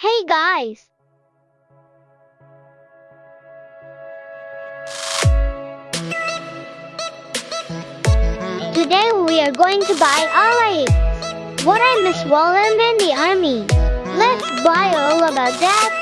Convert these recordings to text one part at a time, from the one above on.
Hey guys! Today we are going to buy R8. What I miss while I'm in the army. Let's buy all about that.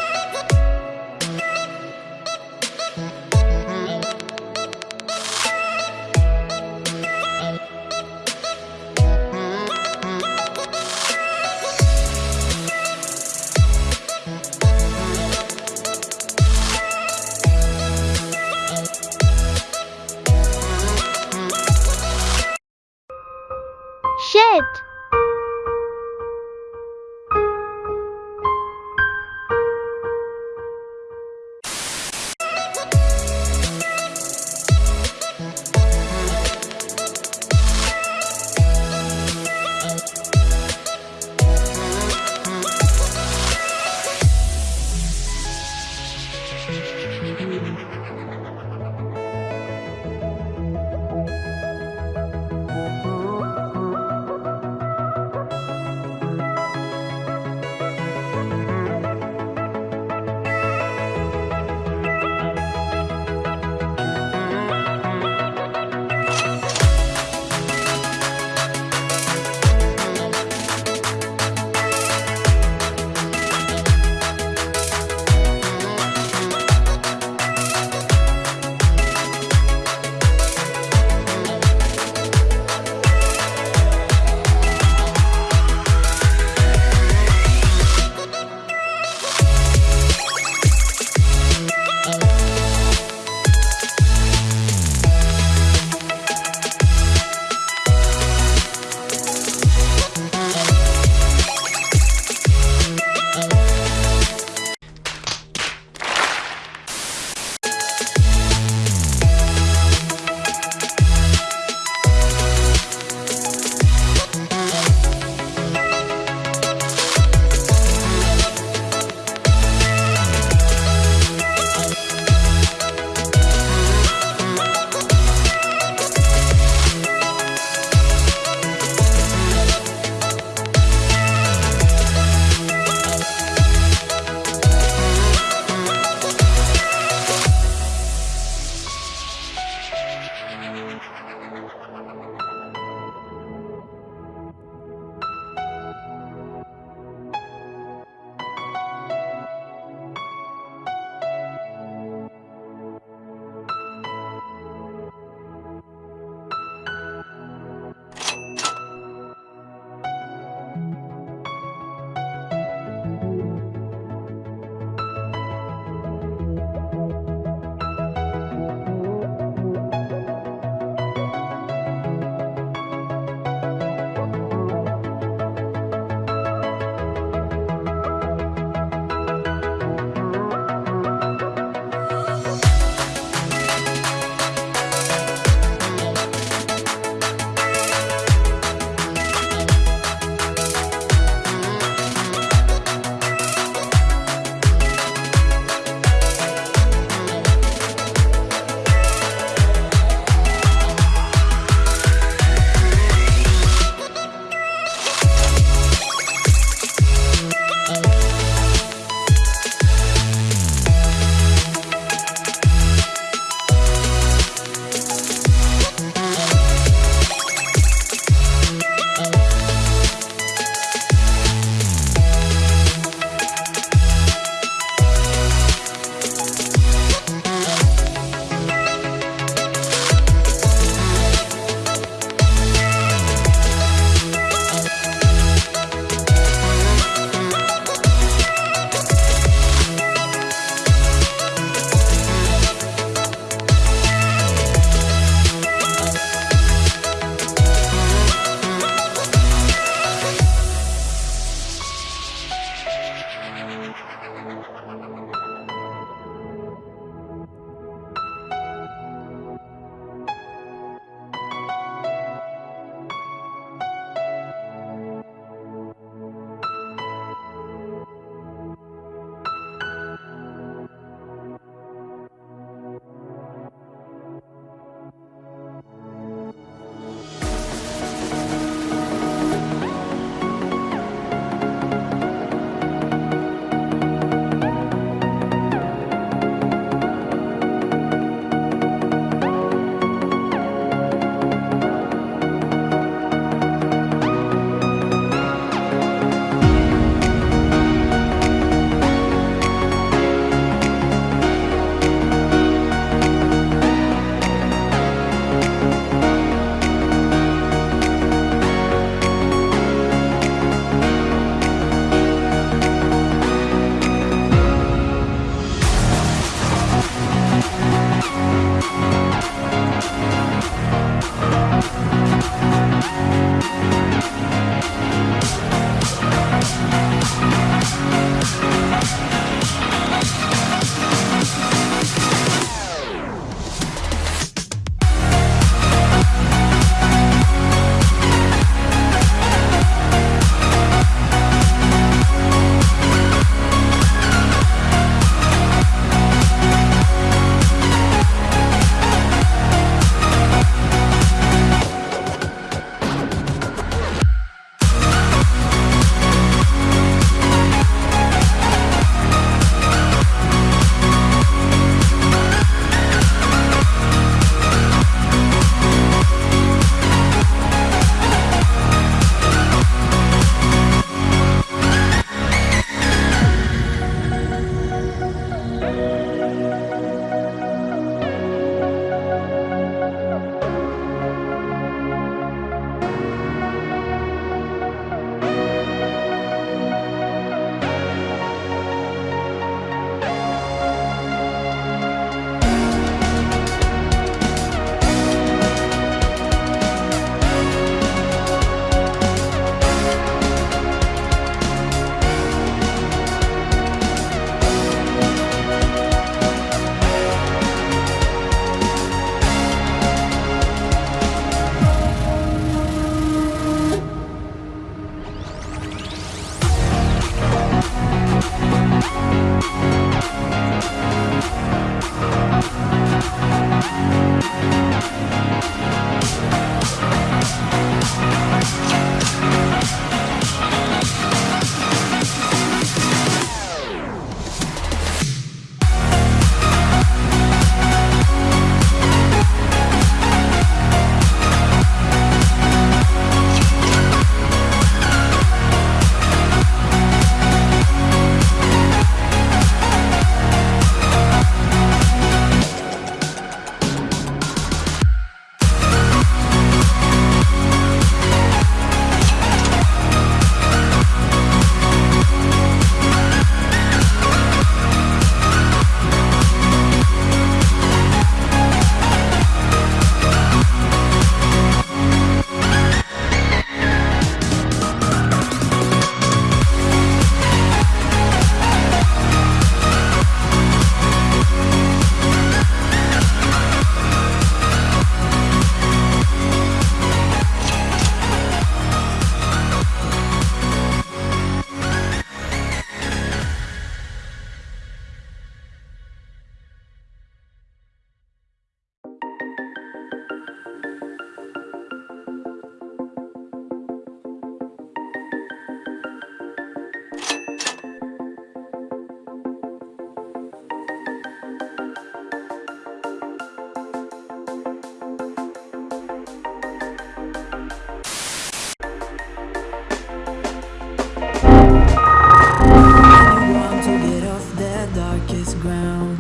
ground.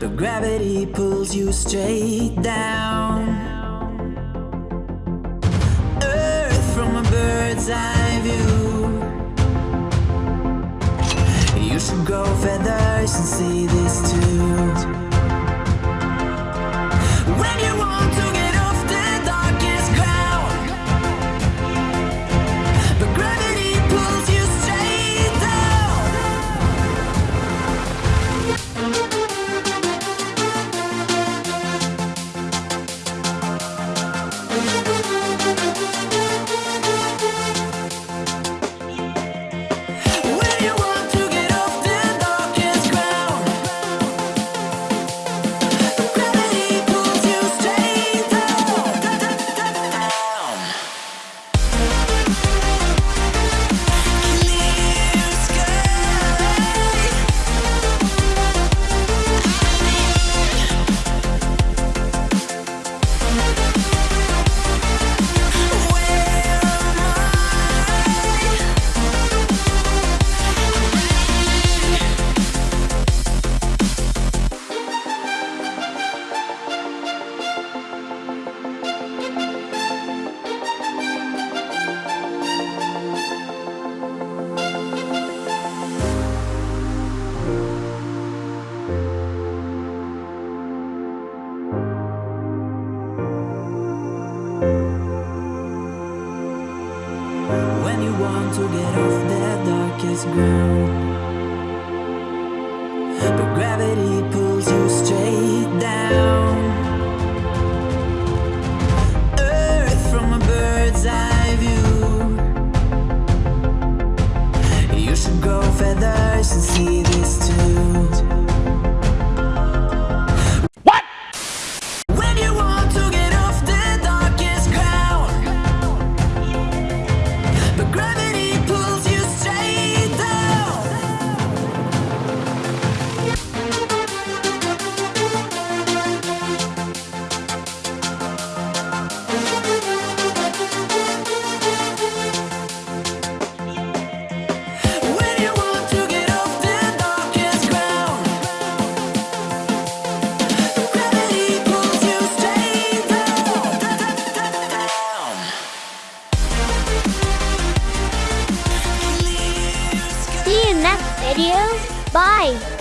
But gravity pulls you straight down. Earth from a bird's eye view. You should grow feathers and see this too. When you want But gravity pulls Bye!